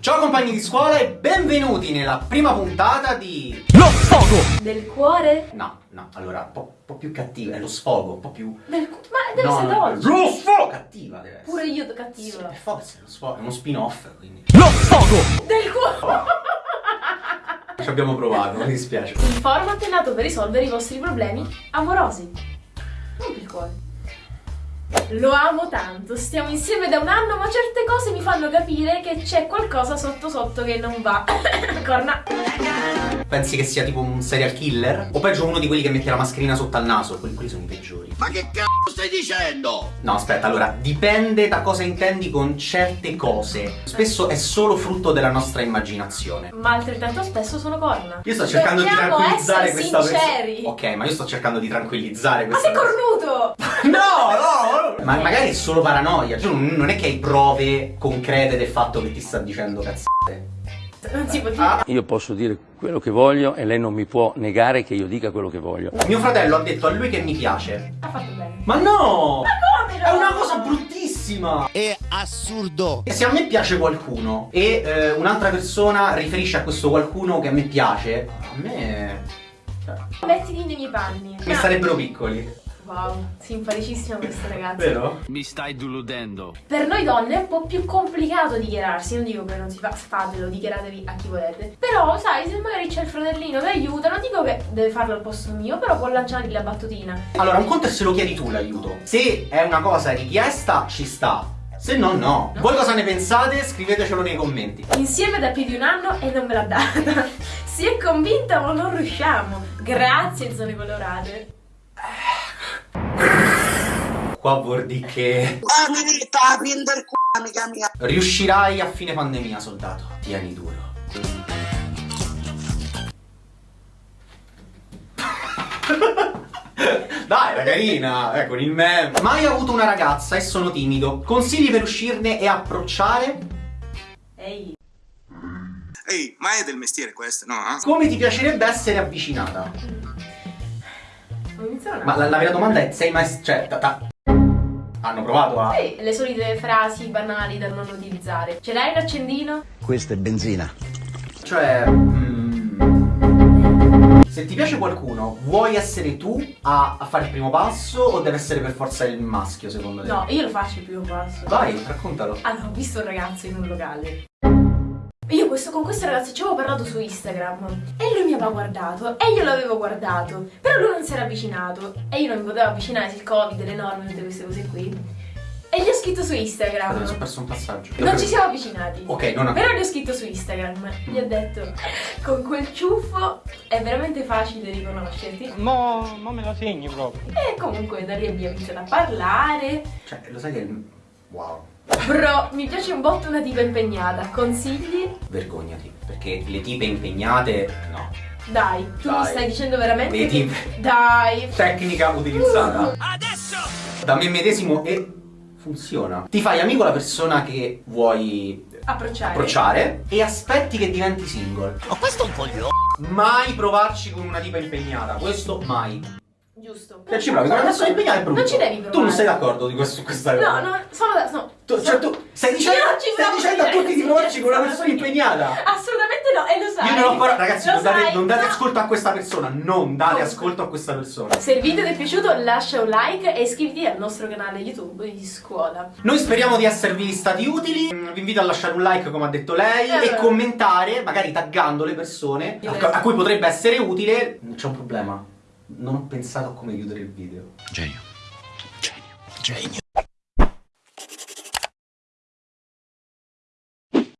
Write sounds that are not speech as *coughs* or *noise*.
Ciao compagni di scuola e benvenuti nella prima puntata di... Lo sfogo! Del cuore? No, no, allora, un po', po' più cattiva, è lo sfogo, un po' più... Del cu- Ma deve No, essere no, dolce. Lo sfogo! Cattiva deve essere. Pure io Sì, cattiva. è forse, lo sfogo, è uno spin-off, quindi... Lo sfogo! Del cuore! Ci abbiamo provato, mi dispiace. Il format è nato per risolvere i vostri problemi amorosi. Non per il cuore. Lo amo tanto, stiamo insieme da un anno, ma certe cose mi fanno capire che c'è qualcosa sotto sotto che non va. *coughs* Corna. Pensi che sia tipo un serial killer? O peggio uno di quelli che mette la mascherina sotto al naso? Quelli, quelli sono i peggiori. Ma che c***o stai dicendo? No, aspetta, allora, dipende da cosa intendi con certe cose. Spesso è solo frutto della nostra immaginazione. Ma altrettanto spesso sono corna. Io sto cercando di Dobbiamo tranquillizzare essere questa sinceri. persona. Ok, ma io sto cercando di tranquillizzare Ma questa sei cornuto! *laughs* No, no. Ma magari è solo paranoia. Cioè, non non è che hai prove concrete del fatto che ti sta dicendo cazzate. Non si può dire. Ah, Io posso dire quello che voglio e lei non mi può negare che io dica quello che voglio. mio fratello ha detto a lui che mi piace. Ha fatto bene. Ma no! Come no? È una cosa bruttissima! È assurdo. E se a me piace qualcuno e eh, un'altra persona riferisce a questo qualcuno che a me piace, a me. cioè, Mettiti nei miei panni. mi starebbero piccoli. Wow, simpaticissima questa ragazza. Vero? Mi stai deludendo. Per noi donne è un po' più complicato dichiararsi, non dico che non si fa, fatelo, dichiaratevi a chi volete. Però, sai, se magari c'è il fratellino che aiuta, non dico che deve farlo al posto mio, però può lanciargli la battutina. Allora, un conto è se lo chiedi tu l'aiuto. Se è una cosa richiesta, ci sta. Se no, no. Voi cosa ne pensate? Scrivetecelo nei commenti. Insieme da più di un anno e non me l'ha data. *laughs* Si è convinta ma non riusciamo. Grazie, zone colorate. Qua vuol dire che Ah, mi sta aprendo il c***o, amica mia. riuscirai a fine pandemia, soldato. Tieni duro. *laughs* Dai, era carina, eh, con il meme. Mai avuto una ragazza e sono timido. Consigli per uscirne e approcciare? Ehi. Ehi, ma è del mestiere questo, no? eh? Come ti piacerebbe essere avvicinata? Iniziare Ma la, la vera domanda è, sei mai... cioè, ta- ta- hanno provato a... Sì, le solite frasi banali da non utilizzare. Ce l'hai un accendino? Questa è benzina. Cioè... mm, se ti piace qualcuno, vuoi essere tu a, a fare il primo passo o deve essere per forza il maschio, secondo te? No, io lo faccio il primo passo. Vai, raccontalo. Allora, ho visto un ragazzo in un locale. Io questo, con questo ragazzo ci avevo parlato su Instagram e lui mi aveva guardato e io l'avevo guardato, però lui non si era avvicinato e io non mi potevo avvicinare il covid, le norme, tutte queste cose qui. E gli ho scritto su Instagram. sono perso un passaggio. Non ci siamo avvicinati. Ok, non Però gli ho scritto su Instagram. Gli ho detto, con quel ciuffo è veramente facile riconoscerti. No, non me lo segni proprio. E comunque da lì abbiamo iniziato a parlare. Cioè, lo sai che... Wow. Bro, mi piace un botto una tipa impegnata. Consigli? Vergognati, perché le tipe impegnate... No. Dai, tu mi Dai. stai dicendo veramente Le tipe. Dai. Tecnica utilizzata. Adesso! Da me medesimo e... Funziona. Ti fai amico la persona che vuoi Approcciare. approcciare e aspetti che diventi single. Ma questo è un coglione. Mai provarci con una tipa impegnata, questo mai. Giusto. Se ci provi persona impegnata è brutto. Non ci devi provare. Tu non sei d'accordo di questo, su questa cosa? No, no, sono da... No. Tu, cioè, tu stai dicendo, stai dicendo a tutti di provarci con una persona impegnata. Assolutamente no, e lo sai. Io non ho paura, ragazzi, Lo non date, sai, non date no. ascolto a questa persona, non date Come? ascolto a questa persona. Se il video ti è piaciuto lascia un like e iscriviti al nostro canale YouTube di scuola. Noi speriamo di esservi stati utili. Mm, Vi invito a lasciare un like, come ha detto lei, Eh, e commentare, magari taggando le persone a, a cui potrebbe essere utile. C'è un problema. Non ho pensato a come chiudere il video. Genio. Genio. Genio.